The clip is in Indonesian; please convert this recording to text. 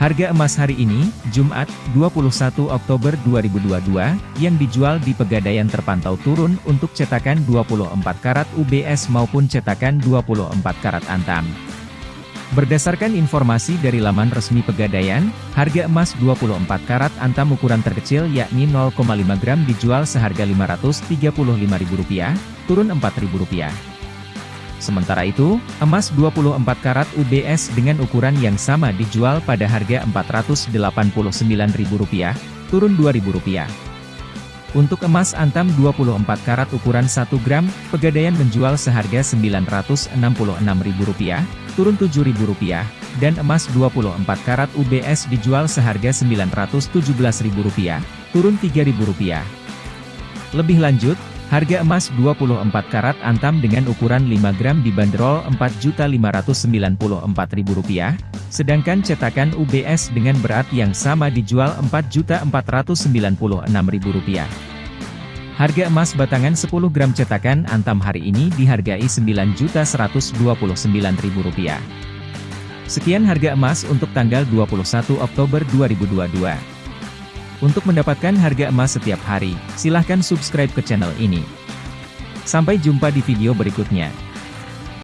Harga emas hari ini, Jumat, 21 Oktober 2022, yang dijual di Pegadaian terpantau turun untuk cetakan 24 karat UBS maupun cetakan 24 karat Antam. Berdasarkan informasi dari laman resmi Pegadaian, harga emas 24 karat Antam ukuran terkecil yakni 0,5 gram dijual seharga Rp535.000, turun Rp4.000. Sementara itu, emas 24 karat UBS dengan ukuran yang sama dijual pada harga Rp489.000, turun Rp2.000. Untuk emas antam 24 karat ukuran 1 gram, Pegadaian menjual seharga Rp966.000, turun Rp7.000, dan emas 24 karat UBS dijual seharga Rp917.000, turun Rp3.000. Lebih lanjut, Harga emas 24 karat antam dengan ukuran 5 gram dibanderol Rp4.594.000, sedangkan cetakan UBS dengan berat yang sama dijual Rp4.496.000. Harga emas batangan 10 gram cetakan antam hari ini dihargai Rp9.129.000. Sekian harga emas untuk tanggal 21 Oktober 2022. Untuk mendapatkan harga emas setiap hari, silahkan subscribe ke channel ini. Sampai jumpa di video berikutnya.